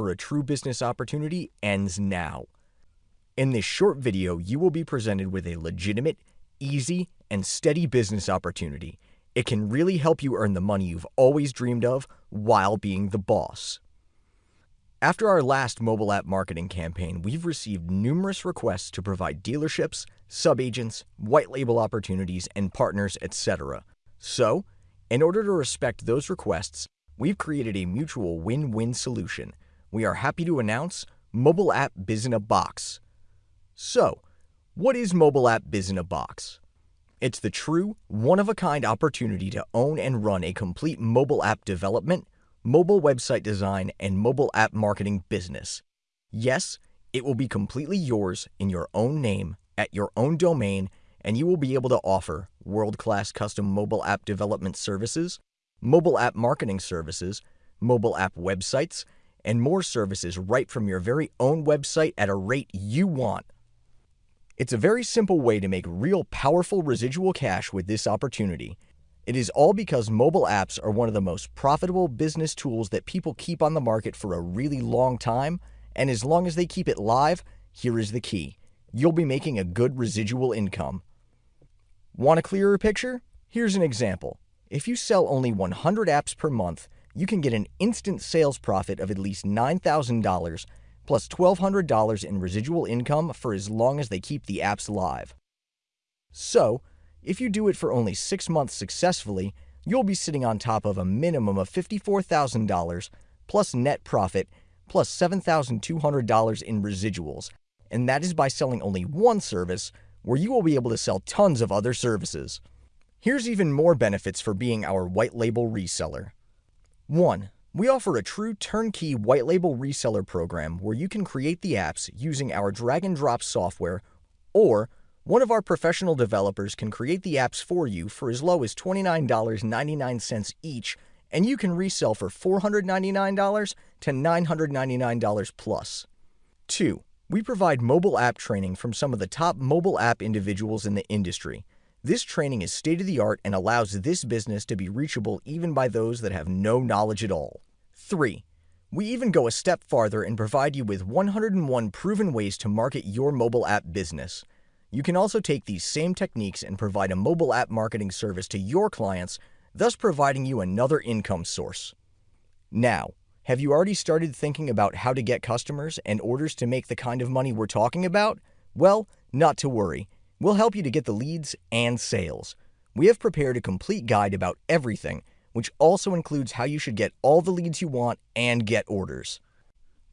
for a true business opportunity ends now. In this short video, you will be presented with a legitimate, easy, and steady business opportunity. It can really help you earn the money you've always dreamed of while being the boss. After our last mobile app marketing campaign, we've received numerous requests to provide dealerships, subagents, white label opportunities, and partners, etc. So, in order to respect those requests, we've created a mutual win win solution. We are happy to announce Mobile App Biz in a Box. So, what is Mobile App Biz in a Box? It's the true, one of a kind opportunity to own and run a complete mobile app development mobile website design, and mobile app marketing business. Yes, it will be completely yours in your own name, at your own domain, and you will be able to offer world class custom mobile app development services, mobile app marketing services, mobile app websites, and more services right from your very own website at a rate you want. It's a very simple way to make real powerful residual cash with this opportunity. It is all because mobile apps are one of the most profitable business tools that people keep on the market for a really long time, and as long as they keep it live, here is the key. You'll be making a good residual income. Want a clearer picture? Here's an example. If you sell only 100 apps per month, you can get an instant sales profit of at least $9,000 plus $1,200 in residual income for as long as they keep the apps live. So, if you do it for only six months successfully, you'll be sitting on top of a minimum of $54,000 plus net profit plus $7,200 in residuals, and that is by selling only one service where you will be able to sell tons of other services. Here's even more benefits for being our white label reseller. 1. We offer a true turnkey white label reseller program where you can create the apps using our drag and drop software or one of our professional developers can create the apps for you for as low as $29.99 each, and you can resell for $499 to $999 plus. 2. We provide mobile app training from some of the top mobile app individuals in the industry. This training is state of the art and allows this business to be reachable even by those that have no knowledge at all. 3. We even go a step farther and provide you with 101 proven ways to market your mobile app business. You can also take these same techniques and provide a mobile app marketing service to your clients, thus providing you another income source. Now, have you already started thinking about how to get customers and orders to make the kind of money we're talking about? Well, not to worry. We'll help you to get the leads and sales. We have prepared a complete guide about everything, which also includes how you should get all the leads you want and get orders.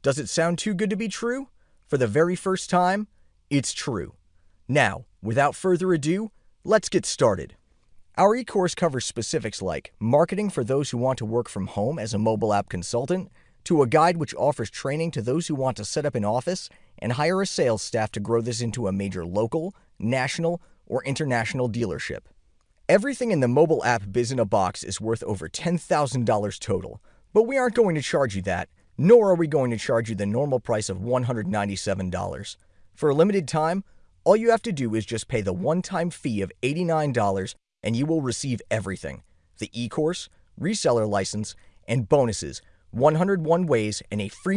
Does it sound too good to be true? For the very first time, it's true. Now, without further ado, let's get started. Our e-course covers specifics like marketing for those who want to work from home as a mobile app consultant, to a guide which offers training to those who want to set up an office and hire a sales staff to grow this into a major local, national, or international dealership. Everything in the mobile app Biz in a Box is worth over $10,000 total, but we aren't going to charge you that, nor are we going to charge you the normal price of $197. For a limited time, all you have to do is just pay the one time fee of $89 and you will receive everything the e course, reseller license, and bonuses 101 ways and a free